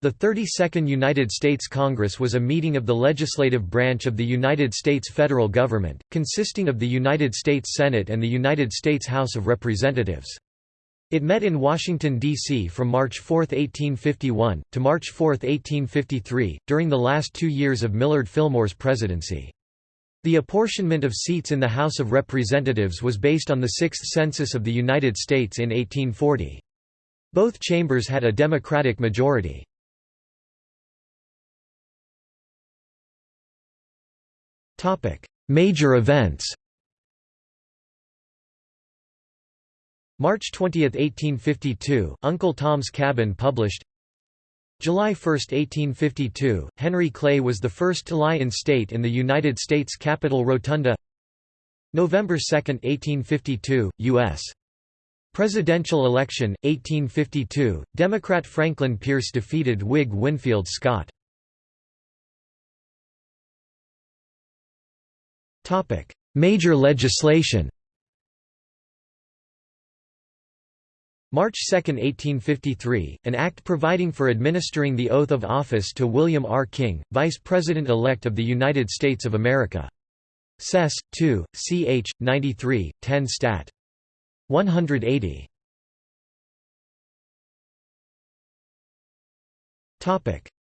The 32nd United States Congress was a meeting of the legislative branch of the United States federal government, consisting of the United States Senate and the United States House of Representatives. It met in Washington, D.C. from March 4, 1851, to March 4, 1853, during the last two years of Millard Fillmore's presidency. The apportionment of seats in the House of Representatives was based on the Sixth Census of the United States in 1840. Both chambers had a Democratic majority. Major events March 20, 1852, Uncle Tom's Cabin published July 1, 1852, Henry Clay was the first to lie in state in the United States Capitol Rotunda November 2, 1852, U.S. Presidential election, 1852, Democrat Franklin Pierce defeated Whig Winfield Scott Major legislation March 2, 1853, an act providing for administering the oath of office to William R. King, Vice President-elect of the United States of America. Sess. 2, ch. 93, 10 Stat. 180.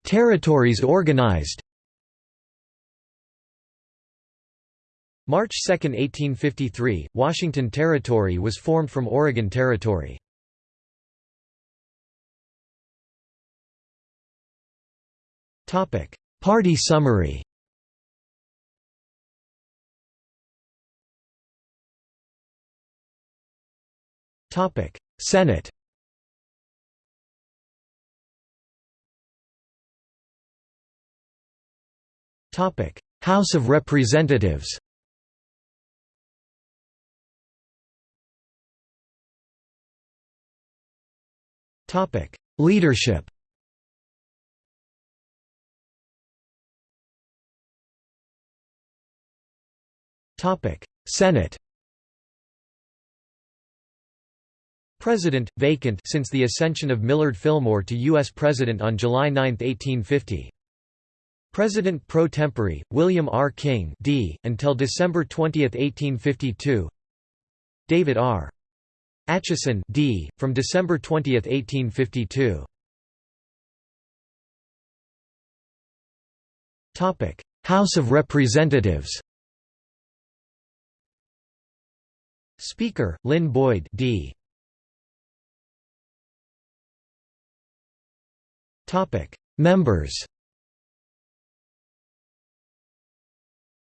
Territories organized March 2, 1853, Washington Territory was formed from Oregon Territory. Party summary Senate House of Representatives Topic: Leadership. Topic: Senate. President, vacant since the ascension of Millard Fillmore to U.S. President on July 9, 1850. President pro tempore, William R. King D. until December 20, 1852 David R. Atchison D. from December 20, 1852. Topic: House of Representatives. Speaker: Lynn Boyd D. Topic: Members.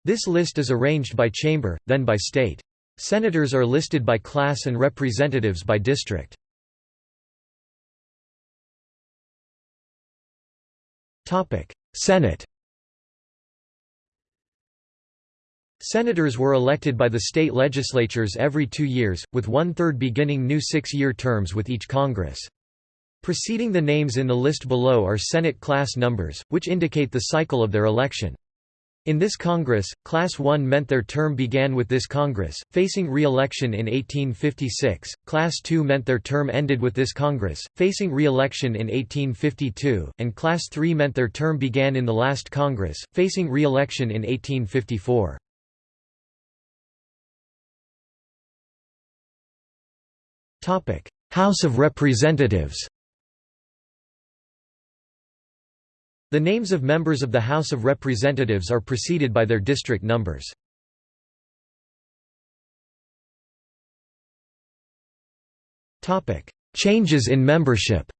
This list is arranged by chamber, then by state. Senators are listed by class and representatives by district. Senate Senators were elected by the state legislatures every two years, with one-third beginning new six-year terms with each Congress. Preceding the names in the list below are Senate class numbers, which indicate the cycle of their election. In this Congress, Class 1 meant their term began with this Congress, facing re-election in 1856, Class 2 meant their term ended with this Congress, facing re-election in 1852, and Class 3 meant their term began in the last Congress, facing re-election in 1854. House of Representatives The names of members of the House of Representatives are preceded by their district numbers. Changes in membership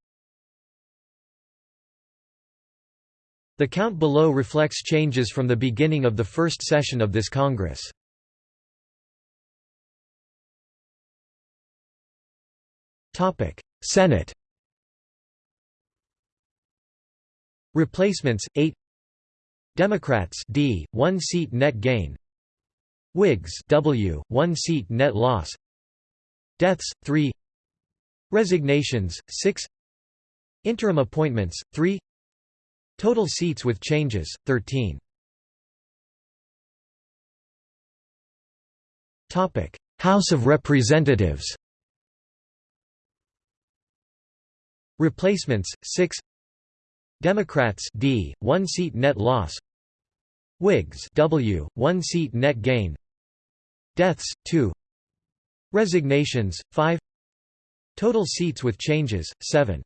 The count below reflects changes from the beginning of the first session of this Congress. Senate Replacements 8 Democrats D 1 seat net gain. Whigs W 1 seat net loss. Deaths 3 Resignations 6 Interim appointments 3 Total seats with changes 13 Topic. House of Representatives. Replacements 6 Democrats D, 1 seat net loss. Whigs W, 1 seat net gain. Deaths, 2 Resignations, 5 Total seats with changes, 7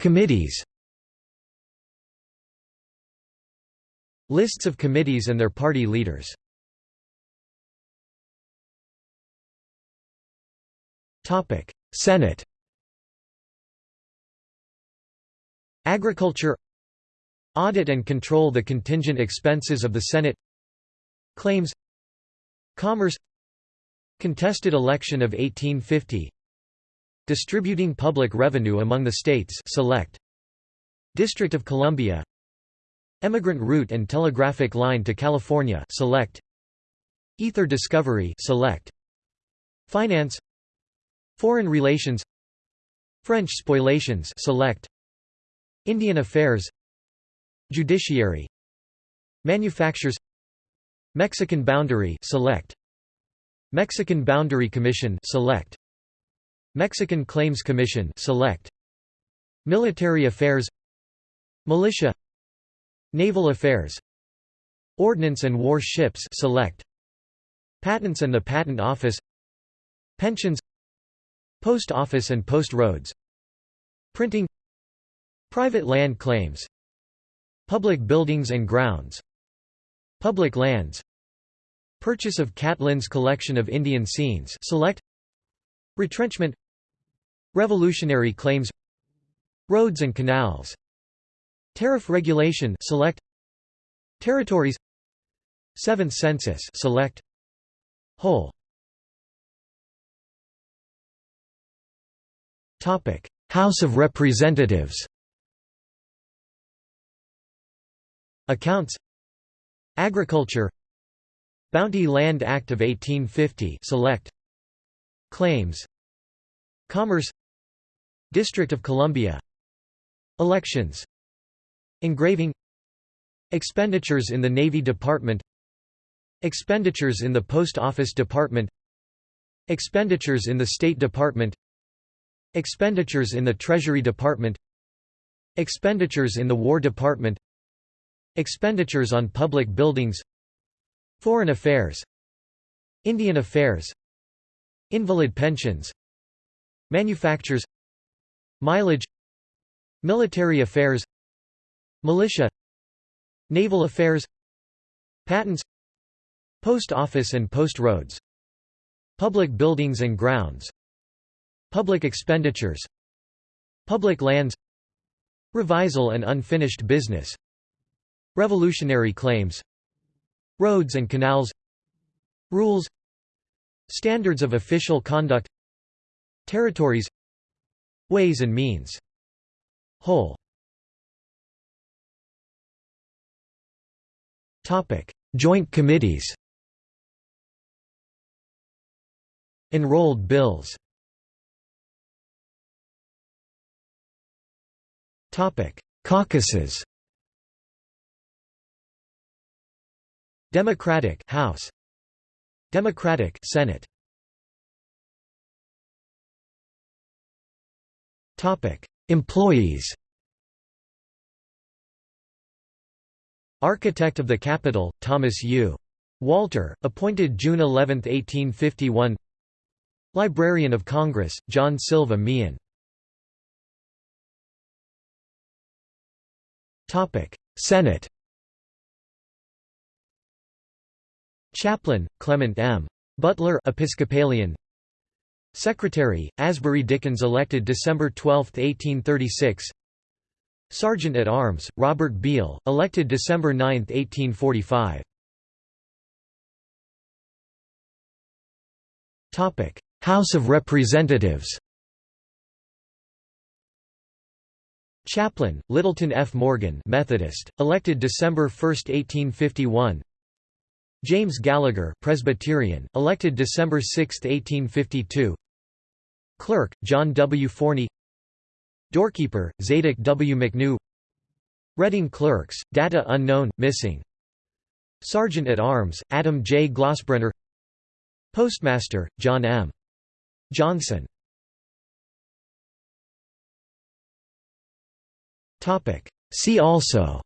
Committees. Lists of committees and their party leaders Senate Agriculture Audit and control the contingent expenses of the Senate Claims Commerce Contested election of 1850 Distributing public revenue among the states select. District of Columbia Emigrant route and telegraphic line to California select. Ether discovery select. Finance Foreign relations French spoliations select. Indian affairs Judiciary Manufactures Mexican boundary select. Mexican Boundary Commission select. Mexican Claims Commission select. Military Affairs Militia Naval Affairs Ordnance and War Ships select. Patents and the Patent Office Pensions Post Office and Post Roads Printing Private land claims Public buildings and grounds Public lands Purchase of Catlin's collection of Indian scenes select Retrenchment Revolutionary claims Roads and canals Tariff regulation select Territories Seventh census select Whole House of Representatives. Accounts. Agriculture. Bounty Land Act of 1850 select. Claims. Commerce. District of Columbia. Elections. Engraving. Expenditures in the Navy Department. Expenditures in the Post Office Department. Expenditures in the State Department Expenditures in the Treasury Department Expenditures in the War Department Expenditures on public buildings Foreign affairs Indian affairs Invalid pensions Manufactures Mileage Military affairs Militia Naval affairs Patents Post office and post roads Public buildings and grounds Public expenditures Public lands Revisal and unfinished business Revolutionary claims Roads and canals Rules Standards of official conduct Territories Ways and means. Whole. Joint committees. Enrolled bills Caucuses. Democratic House. Democratic Senate. Topic. Employees. Architect of the Capitol, Thomas U. Walter, appointed June 11, 1851 Librarian of Congress, John Silva Meehan Senate Chaplain, Clement M. Butler Episcopalian Secretary, Asbury Dickins elected December 12, 1836 Sergeant at Arms, Robert Beale, elected December 9, 1845. House of Representatives Chaplain, Littleton F. Morgan Methodist, elected December 1, 1851 James Gallagher Presbyterian, elected December 6, 1852 Clerk, John W. Forney Doorkeeper, Zadock W. McKnew Reading Clerks, data unknown, missing Sergeant at Arms, Adam J. Glossbrenner Postmaster, John M. Johnson See also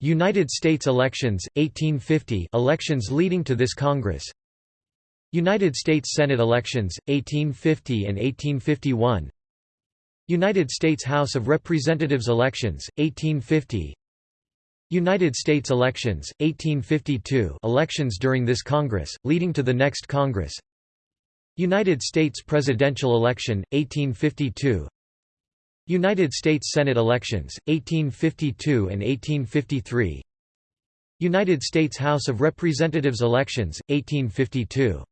United States elections, 1850 elections leading to this Congress. United States Senate elections, 1850 and 1851 United States House of Representatives elections, 1850 United States elections, 1852 elections during this Congress, leading to the next Congress United States presidential election, 1852 United States Senate elections, 1852 and 1853 United States House of Representatives elections, 1852